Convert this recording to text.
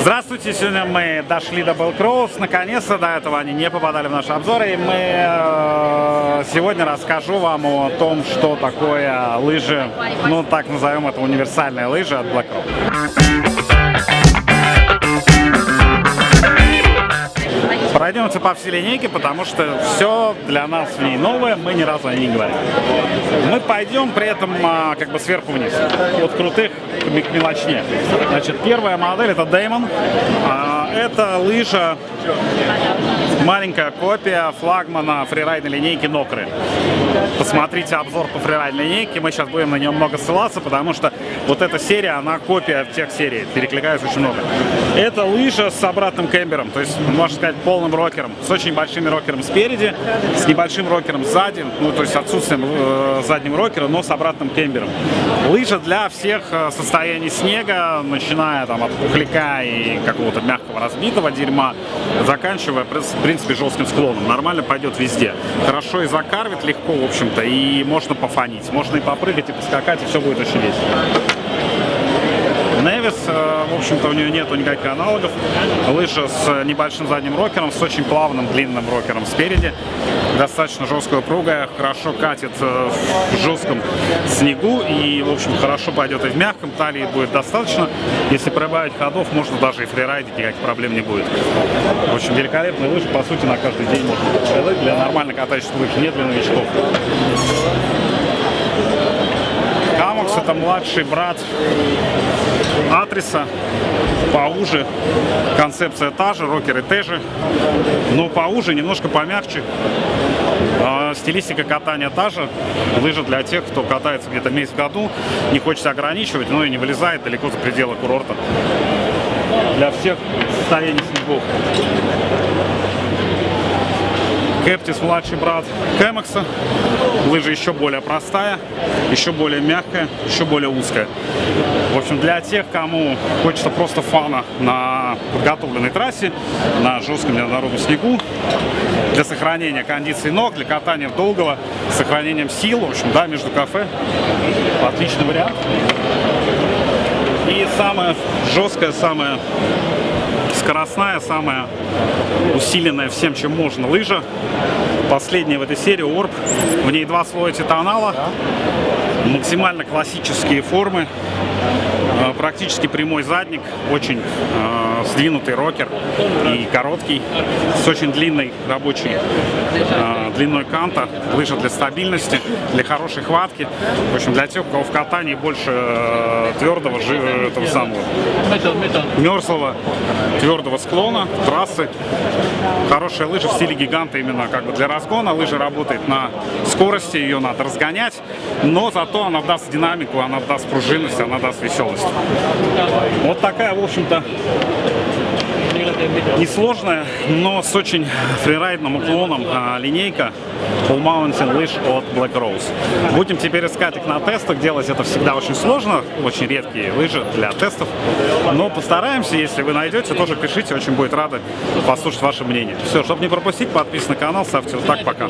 Здравствуйте, сегодня мы дошли до Белкроуз, наконец-то, до этого они не попадали в наши обзоры, и мы э, сегодня расскажу вам о том, что такое лыжи, ну так назовем это универсальные лыжи от Black Пройдемся по всей линейке, потому что все для нас в ней новое, мы ни разу о ней не говорим. Мы пойдем при этом а, как бы сверху вниз, от крутых к мелочнее. Значит, первая модель это Damon. А, это лыжа маленькая копия флагмана фрирайдной линейки Нокры. Посмотрите обзор по фрирайдной линейке, мы сейчас будем на нее много ссылаться, потому что вот эта серия, она копия тех серий, перекликается очень много. Это лыжа с обратным кембером, то есть, можно сказать, полным рокером, с очень большими рокером спереди, с небольшим рокером сзади, ну, то есть отсутствием э, заднего рокера, но с обратным кембером. Лыжа для всех э, состояний снега, начиная там от пухляка и какого-то мягкого разбитого дерьма, заканчивая, в принципе, жестким склоном. Нормально пойдет везде. Хорошо и закарвит легко, в общем-то, и можно пофанить. Можно и попрыгать, и поскакать, и все будет очень весело. Невис, э, в общем-то, у нее нету никаких аналогов. Лыжа с небольшим задним рокером, с очень плавным длинным рокером спереди. Достаточно жесткая упругая, хорошо катит э, в жестком снегу и, в общем, хорошо пойдет и в мягком. Талии будет достаточно. Если прибавить ходов, можно даже и фрирайдить, никаких проблем не будет. В общем, великолепные лыжи, по сути, на каждый день можно для нормально катающихся лыж, не для новичков. Camox это младший брат Atris а, поуже. Концепция та же, рокеры те же, но поуже, немножко помягче. А, стилистика катания та же. Лыжа для тех, кто катается где-то месяц в году, не хочется ограничивать, но и не вылезает далеко за пределы курорта. Для всех состояний снегов. Кэптис младший брат Кэмакса. Лыжа еще более простая, еще более мягкая, еще более узкая. В общем, для тех, кому хочется просто фана на подготовленной трассе, на жестком неоднородном снегу, для сохранения кондиции ног, для катания долгого, с сохранением сил, в общем, да, между кафе. Отличный вариант. И самое жесткое, самое скоростная, самая усиленная всем, чем можно лыжа. Последняя в этой серии Орб. В ней два слоя титанала, максимально классические формы, э, практически прямой задник, очень э, сдвинутый рокер и короткий, с очень длинной рабочей э, длиной канта, лыжа для стабильности, для хорошей хватки, в общем, для тех, у кого в катании больше э, твердого, этого самого, мерзлого, твердого склона, трассы, хорошая лыжа в стиле гиганта именно как бы для разгона, лыжа работает на скорости, ее надо разгонять, но зато она даст динамику, она даст пружинность, она даст веселость. Вот такая, в общем-то, несложная, но с очень фрирайдным уклоном а, линейка Full Mountain лыж от Black Rose. Будем теперь искать их на тестах, делать это всегда очень сложно, очень редкие лыжи для тестов, но постараемся, если вы найдете, тоже пишите, очень будет рады послушать ваше мнение. Все, чтобы не пропустить, подписывайтесь на канал, ставьте вот так, пока.